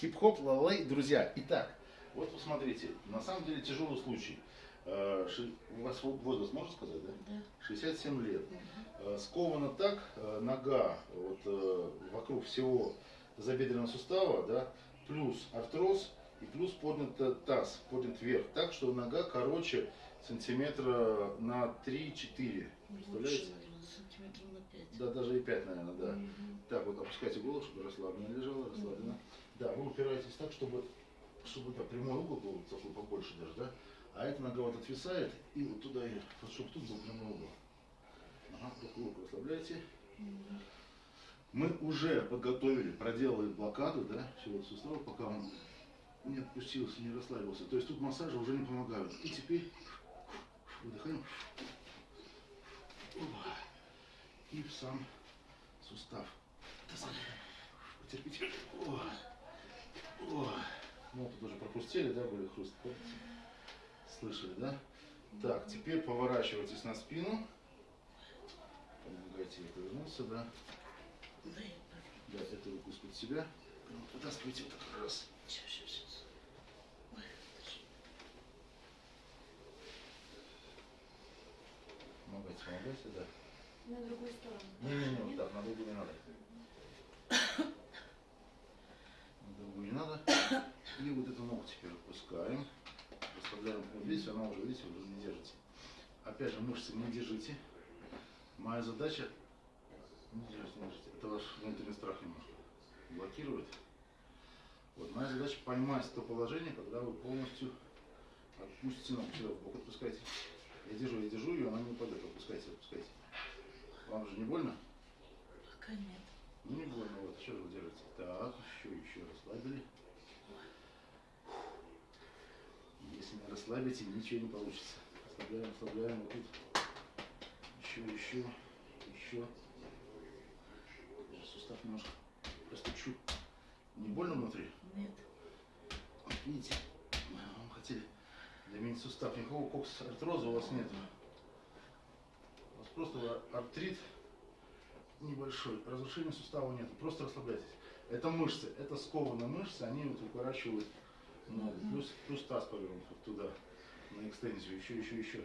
Хип-хоп, лалей, друзья. Итак, вот посмотрите, на самом деле тяжелый случай. Э, У вас возраст, можно сказать, да? Да. 67 лет. Э, Скована так, э, нога вот, вокруг всего забедренного сустава, да, плюс артроз и плюс поднят таз, поднят вверх, так что нога короче сантиметра на 3-4. Представляете? Сантиметров на пять. Да, даже и 5, наверное, да. Мгм. Так, вот опускайте голову, чтобы расслабленно лежала, расслабленно. Да, вы упираетесь так, чтобы, чтобы да, прямой угол был такой побольше даже, да? А эта нога вот отвисает, и вот туда, и, вот, чтобы тут был прямой угол. Ага, руку расслабляйте. Мы уже подготовили, проделали блокаду, да, всего сустава, пока он не отпустился, не расслабился. То есть тут массажи уже не помогают. И теперь выдыхаем. Опа. И в сам сустав. Потерпите. О. Ну, пропустили, да, были хруст. Слышали, да? Так, теперь поворачивайтесь на спину. Помогайте ей повернуться, да. Да, эту руку из-под себя. Вытаскивайте вот так раз. Помогайте, помогайте, да. На другую сторону. Не-не-не, вот так, на другую не надо. На другую не надо. И вот эту ногу теперь отпускаем. Расслабляем. Видите, она уже, видите, уже не держите. Опять же, мышцы не держите. Моя задача не держите, не держите. Это ваш внутренний страх немножко блокирует. Вот моя задача поймать то положение, когда вы полностью отпустите ногу. Сюда в бок отпускайте. Я держу, я держу ее, она не упадет. Отпускайте, отпускайте. Вам же не больно? Пока нет. Ну не больно, вот, еще вы держите. Так, еще, еще расслабили. Не расслабите, ничего не получится. Расслабляем, расслабляем, вот тут. Еще, еще, еще. Даже сустав немножко простучу. Не больно внутри? Нет. Вот Видите, вам хотели заменить сустав. Никакого кокс артроза у вас нет. У вас просто артрит небольшой, разрушения сустава нет, просто расслабляйтесь. Это мышцы, это скованные мышцы, они вот укорачивают Мгм. Плюс, плюс таз повернут туда, на экстензию, еще, еще. Еще.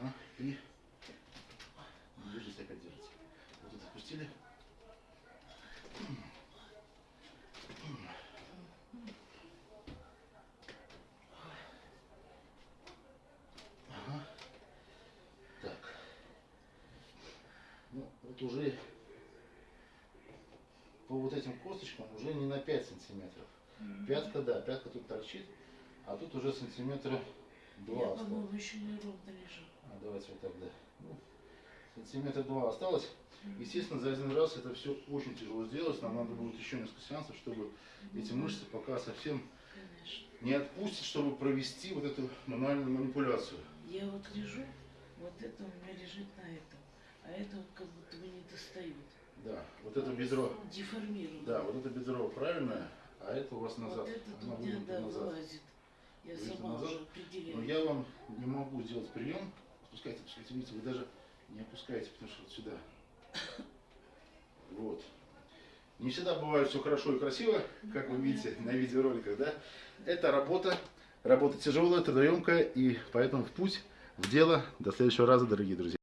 Ага, и держите, опять держите. Вот это отпустили. Ага. Так. Ну, вот уже по вот этим косточкам уже не на 5 сантиметров. Мгм. Пятка, да, пятка тут торчит, а тут уже сантиметра два Я, осталось. по-моему, еще не ровно лежу. А, давайте вот так, да. Ну, сантиметра два осталось. Естественно, за один раз это все очень тяжело сделать. Нам надо будет еще несколько сеансов, чтобы эти мышцы пока совсем Конечно. не отпустить, чтобы провести вот эту мануальную манипуляцию. Я вот лежу, вот это у меня лежит на этом. А это вот как будто бы не достают. Да, вот это бедро, Деформировано. да, вот это бедро правильное, а это у вас назад. Вот это у меня, да, назад. вылазит. Я Выйдет сама назад. уже Но определяю. я вам не могу сделать прием. Опускайте, опускайте, видите, вы даже не опускаете, потому что вот сюда. Вот. Не всегда бывает все хорошо и красиво, как вы видите на видеороликах, да? Это работа, работа тяжелая, трудоемкая, и поэтому в путь, в дело. До следующего раза, дорогие друзья.